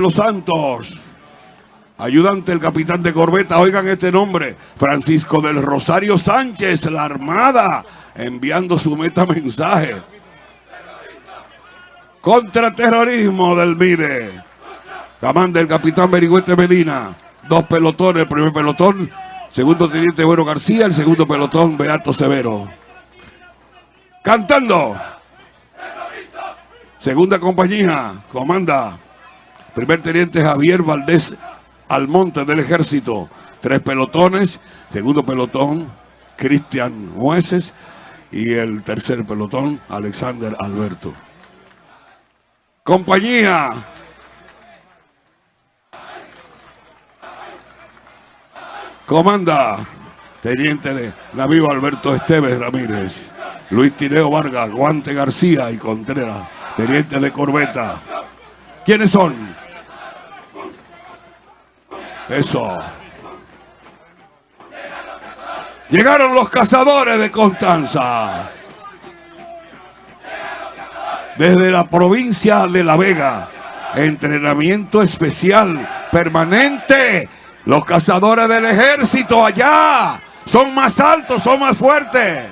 Los Santos. Ayudante el capitán de corbeta, oigan este nombre, Francisco del Rosario Sánchez, la Armada, enviando su meta mensaje. Contraterrorismo del MIDE. Comanda el capitán Berigüete Medina. Dos pelotones, el primer pelotón, segundo teniente Bueno García, el segundo pelotón Beato Severo. Cantando. Segunda compañía, comanda primer teniente Javier Valdés Almonte del Ejército. Tres pelotones, segundo pelotón Cristian Mueces y el tercer pelotón Alexander Alberto. Compañía. Comanda, teniente de navío Alberto Esteves Ramírez, Luis Tineo Vargas, Guante García y Contreras, teniente de corbeta. ¿Quiénes son? Eso. Llegaron los cazadores de Constanza. Desde la provincia de La Vega. Entrenamiento especial, permanente. Los cazadores del ejército allá son más altos, son más fuertes.